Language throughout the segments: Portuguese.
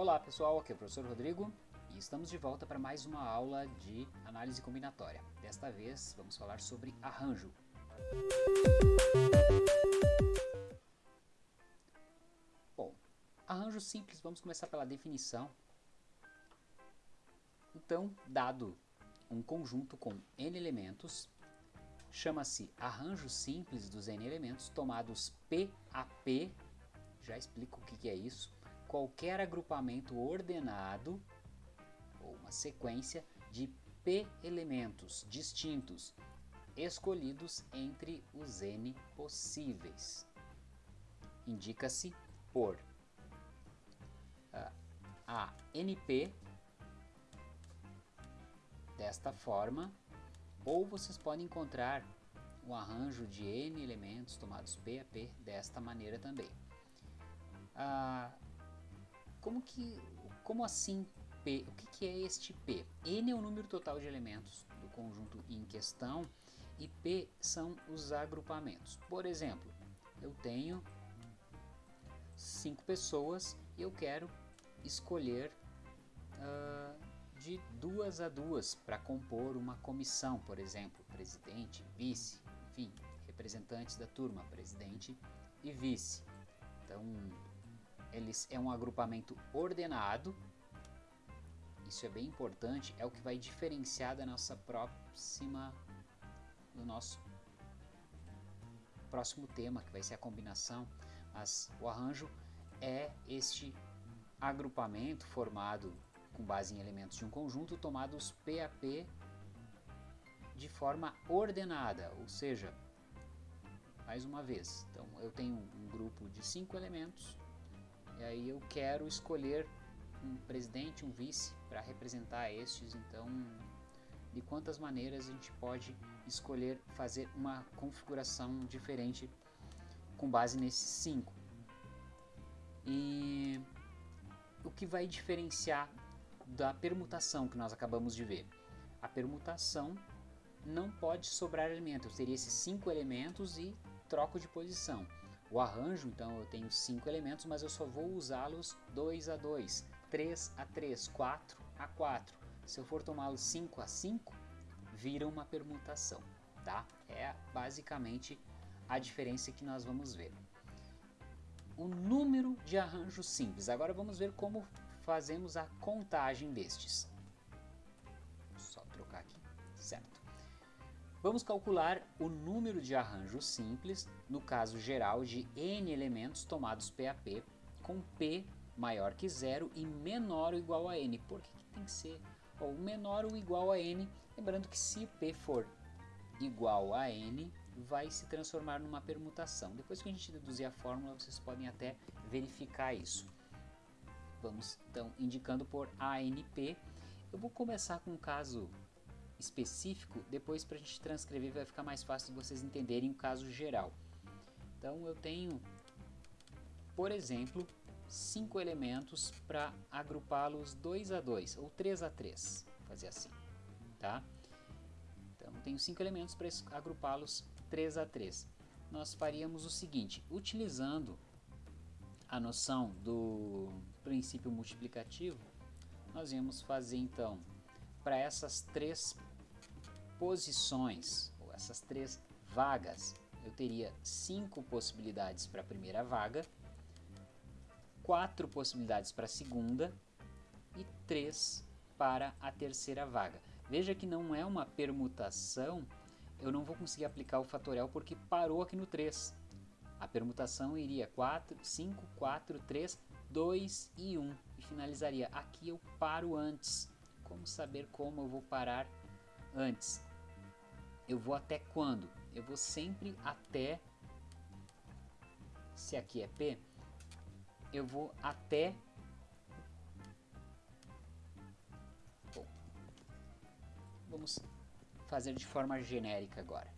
Olá pessoal, aqui é o professor Rodrigo e estamos de volta para mais uma aula de análise combinatória. Desta vez vamos falar sobre arranjo. Bom, arranjo simples, vamos começar pela definição. Então, dado um conjunto com n elementos, chama-se arranjo simples dos n elementos tomados P a P, já explico o que é isso, qualquer agrupamento ordenado ou uma sequência de p elementos distintos escolhidos entre os n possíveis. Indica-se por uh, a np desta forma, ou vocês podem encontrar um arranjo de n elementos tomados p a p desta maneira também. Uh, como que, como assim P? O que, que é este P? N é o número total de elementos do conjunto em questão e P são os agrupamentos. Por exemplo, eu tenho cinco pessoas e eu quero escolher uh, de duas a duas para compor uma comissão, por exemplo, presidente, vice, enfim, representantes da turma, presidente e vice. Então, eles é um agrupamento ordenado. Isso é bem importante, é o que vai diferenciar da nossa próxima do nosso próximo tema, que vai ser a combinação, mas o arranjo é este agrupamento formado com base em elementos de um conjunto tomados PAP de forma ordenada, ou seja, mais uma vez, então eu tenho um grupo de cinco elementos e aí eu quero escolher um presidente, um vice para representar estes, então de quantas maneiras a gente pode escolher fazer uma configuração diferente com base nesses cinco. E o que vai diferenciar da permutação que nós acabamos de ver? A permutação não pode sobrar elementos, eu teria esses cinco elementos e troco de posição. O arranjo, então, eu tenho cinco elementos, mas eu só vou usá-los 2 a 2, 3 a 3, 4 a 4. Se eu for tomá-los 5 a 5, vira uma permutação, tá? É basicamente a diferença que nós vamos ver. O número de arranjos simples. Agora vamos ver como fazemos a contagem destes. Só trocar aqui, certo? Vamos calcular o número de arranjos simples, no caso geral de n elementos tomados PAP, com P maior que zero e menor ou igual a n. Por que, que tem que ser ou menor ou igual a n? Lembrando que se P for igual a n, vai se transformar numa permutação. Depois que a gente deduzir a fórmula, vocês podem até verificar isso. Vamos então indicando por ANP. Eu vou começar com um caso específico, depois para a gente transcrever vai ficar mais fácil vocês entenderem o caso geral. Então eu tenho, por exemplo, cinco elementos para agrupá-los 2 a 2 ou 3 a 3, fazer assim, tá? Então tenho cinco elementos para agrupá-los 3 a 3. Nós faríamos o seguinte, utilizando a noção do princípio multiplicativo, nós íamos fazer então para essas três posições, ou essas três vagas, eu teria cinco possibilidades para a primeira vaga, quatro possibilidades para a segunda e três para a terceira vaga. Veja que não é uma permutação, eu não vou conseguir aplicar o fatorial porque parou aqui no 3. A permutação iria 4, 5, 4, 3, 2 e 1 e finalizaria. Aqui eu paro antes. Como saber como eu vou parar antes? Eu vou até quando? Eu vou sempre até, se aqui é P, eu vou até, bom, vamos fazer de forma genérica agora.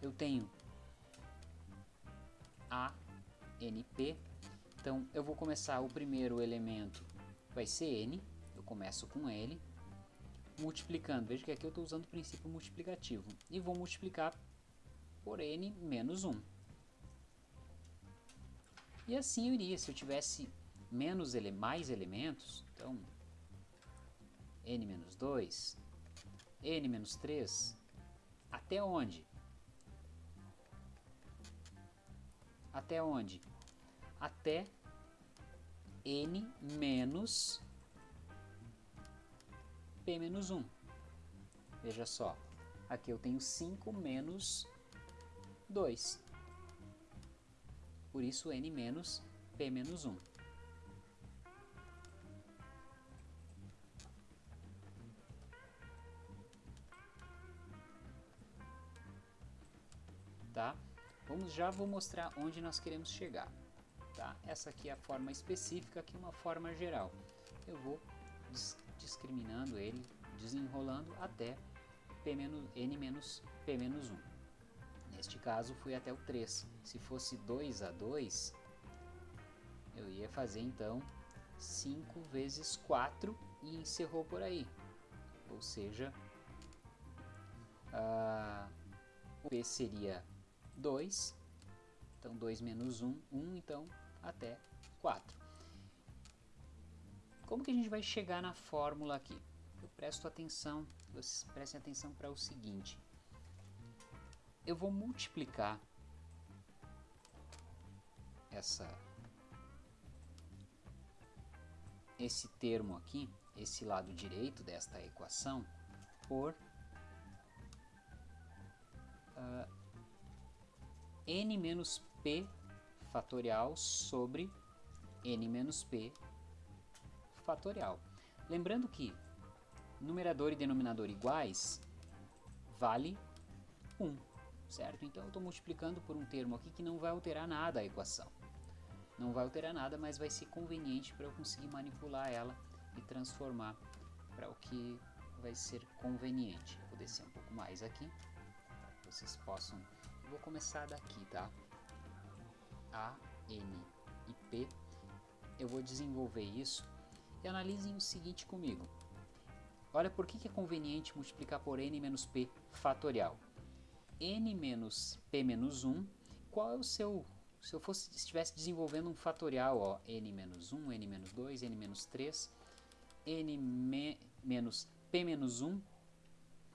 Eu tenho A, N, P, então eu vou começar o primeiro elemento, vai ser N, eu começo com ele, multiplicando. Veja que aqui eu estou usando o princípio multiplicativo. E vou multiplicar por n menos 1. E assim eu iria, se eu tivesse menos ele, mais elementos, então n menos 2, n menos 3, até onde? Até onde? Até n menos p menos 1. Veja só, aqui eu tenho 5 menos 2. Por isso n menos p menos 1. Tá? Vamos, já vou mostrar onde nós queremos chegar. Tá? Essa aqui é a forma específica, aqui uma forma geral. Eu vou discriminando ele, desenrolando até p menos, n menos p menos 1. Neste caso fui até o 3. Se fosse 2 a 2, eu ia fazer então 5 vezes 4 e encerrou por aí. Ou seja, uh, o p seria 2, então 2 menos 1, 1, então até 4. Como que a gente vai chegar na fórmula aqui? Eu presto atenção, vocês prestem atenção para o seguinte. Eu vou multiplicar essa esse termo aqui, esse lado direito desta equação, por uh, n menos p fatorial sobre n menos p fatorial. Lembrando que numerador e denominador iguais vale 1, certo? Então eu estou multiplicando por um termo aqui que não vai alterar nada a equação. Não vai alterar nada, mas vai ser conveniente para eu conseguir manipular ela e transformar para o que vai ser conveniente. Vou descer um pouco mais aqui, vocês possam... vou começar daqui, tá? A, N e P. Eu vou desenvolver isso e analisem o seguinte comigo. Olha por que, é conveniente multiplicar por n menos p fatorial. n menos p menos 1, qual é o seu... Se eu fosse, estivesse desenvolvendo um fatorial, ó, n menos 1, n menos 2, n menos 3, n me, menos p menos 1,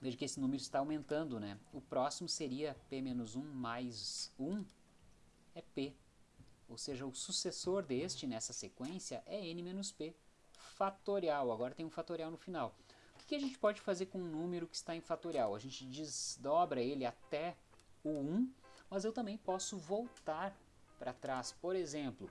veja que esse número está aumentando, né? O próximo seria p menos 1 mais 1, é p. Ou seja, o sucessor deste nessa sequência é n menos p fatorial. Agora tem um fatorial no final. O que a gente pode fazer com um número que está em fatorial? A gente desdobra ele até o 1, mas eu também posso voltar para trás. Por exemplo,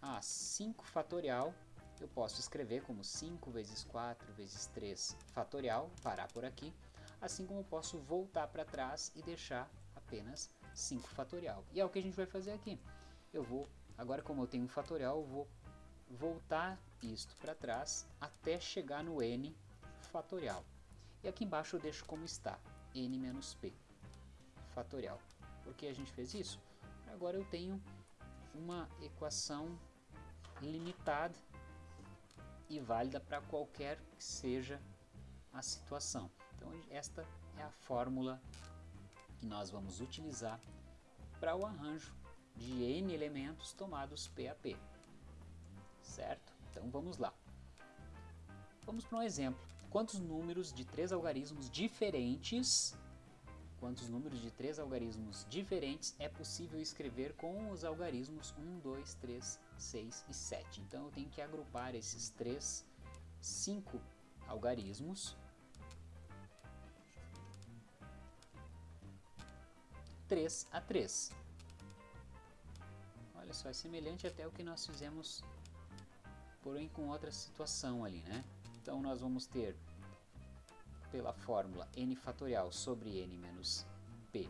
a 5 fatorial, eu posso escrever como 5 vezes 4 vezes 3 fatorial, parar por aqui, assim como eu posso voltar para trás e deixar apenas 5 fatorial. E é o que a gente vai fazer aqui. Eu vou, agora como eu tenho um fatorial, eu vou voltar isto para trás até chegar no n fatorial. E aqui embaixo eu deixo como está, n menos p fatorial. Por que a gente fez isso? Agora eu tenho uma equação limitada e válida para qualquer que seja a situação. Então esta é a fórmula que nós vamos utilizar para o arranjo de n elementos tomados P a P certo? Então vamos lá. Vamos para um exemplo. Quantos números de três algarismos diferentes quantos números de três algarismos diferentes é possível escrever com os algarismos 1, 2, 3, 6 e 7. Então eu tenho que agrupar esses três, cinco algarismos. 3 a 3. Olha só, é semelhante até o que nós fizemos porém com outra situação ali, né? Então nós vamos ter pela fórmula n fatorial sobre n menos p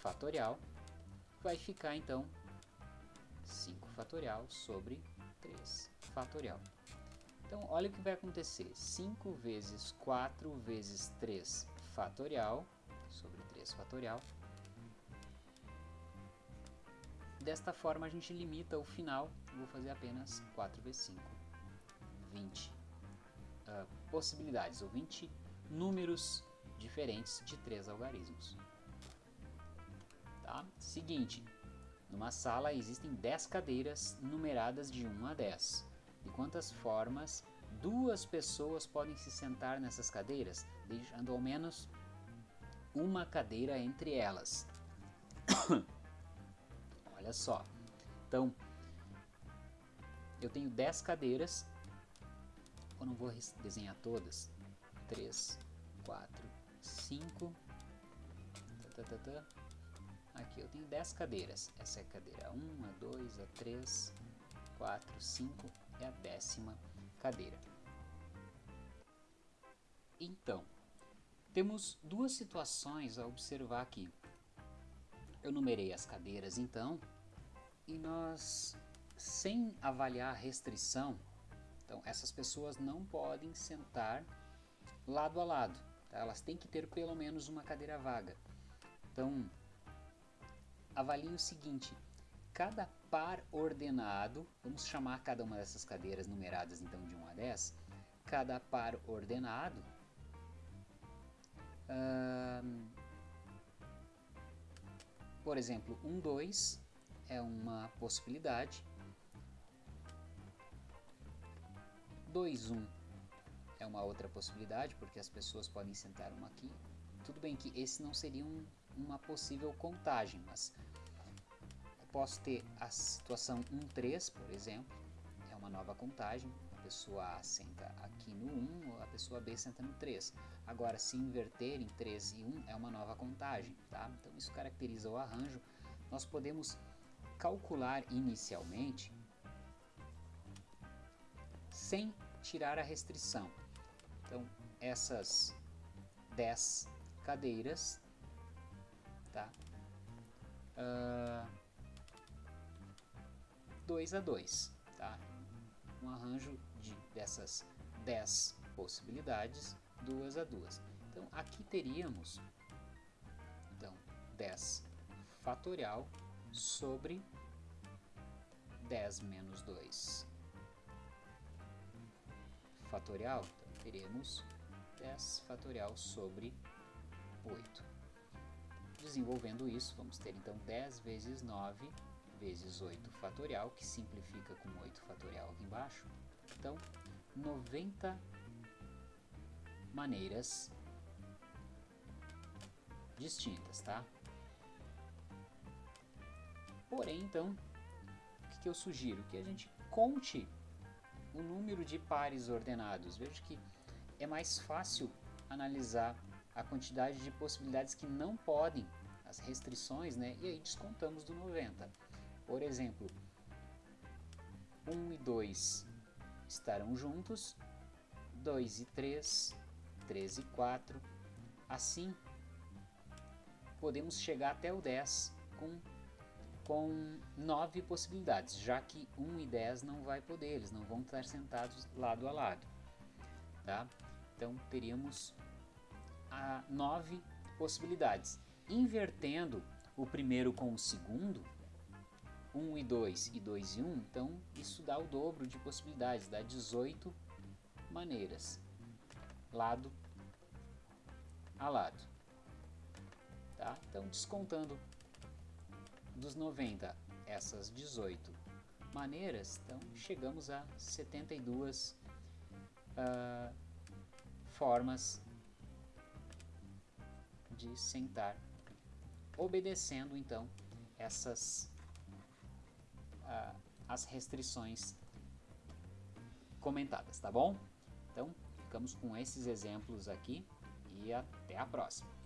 fatorial, vai ficar então 5 fatorial sobre 3 fatorial. Então olha o que vai acontecer, 5 vezes 4 vezes 3 fatorial sobre 3 fatorial. Desta forma a gente limita o final vou fazer apenas 4 vezes 5, 20 uh, possibilidades, ou 20 números diferentes de três algarismos. Tá? Seguinte, Numa sala existem 10 cadeiras numeradas de 1 a 10. De quantas formas duas pessoas podem se sentar nessas cadeiras, deixando ao menos uma cadeira entre elas. Olha só. Então, eu tenho 10 cadeiras. Eu não vou desenhar todas. 3, 4, 5. Tá, tá, tá, Aqui eu tenho 10 cadeiras. Essa é a cadeira 1, a 2, a 3, 4, 5 é a décima cadeira. Então, temos duas situações a observar aqui. Eu numerei as cadeiras então, e nós, sem avaliar a restrição, então essas pessoas não podem sentar lado a lado, tá? elas têm que ter pelo menos uma cadeira vaga. Então, avalie o seguinte, cada par ordenado, vamos chamar cada uma dessas cadeiras numeradas então de 1 a 10, cada par ordenado por exemplo, um 2 é uma possibilidade. 2, 1 é uma outra possibilidade, porque as pessoas podem sentar uma aqui. Tudo bem que esse não seria um, uma possível contagem, mas posso ter a situação 1, 3, por exemplo, é uma nova contagem pessoa A senta aqui no 1, a pessoa B senta no 3. Agora, se inverter em 3 e 1 é uma nova contagem, tá? Então isso caracteriza o arranjo. Nós podemos calcular inicialmente sem tirar a restrição. Então, essas 10 cadeiras, tá? Uh, 2 a 2, tá? Um arranjo de, dessas 10 possibilidades, duas a duas. Então aqui teríamos então 10 fatorial sobre 10 menos 2 fatorial, então teremos 10 fatorial sobre 8. Desenvolvendo isso, vamos ter então 10 vezes 9 vezes 8 fatorial, que simplifica com 8 fatorial aqui embaixo, então, 90 maneiras distintas, tá? Porém, então, o que, que eu sugiro? Que a gente conte o número de pares ordenados. Veja que é mais fácil analisar a quantidade de possibilidades que não podem, as restrições, né? E aí descontamos do 90. Por exemplo, 1 e 2 estarão juntos, 2 e 3, 3 e 4. Assim, podemos chegar até o 10 com, com 9 possibilidades, já que 1 e 10 não vai poder, eles não vão estar sentados lado a lado. Tá? Então, teríamos a 9 possibilidades. Invertendo o primeiro com o segundo, 1 e 2 e 2 e 1, então isso dá o dobro de possibilidades, dá 18 maneiras, lado a lado. Tá? Então, descontando dos 90 essas 18 maneiras, então chegamos a 72 uh, ah, formas de sentar, obedecendo então essas uh, as restrições comentadas, tá bom? Então, ficamos com esses exemplos aqui e até a próxima.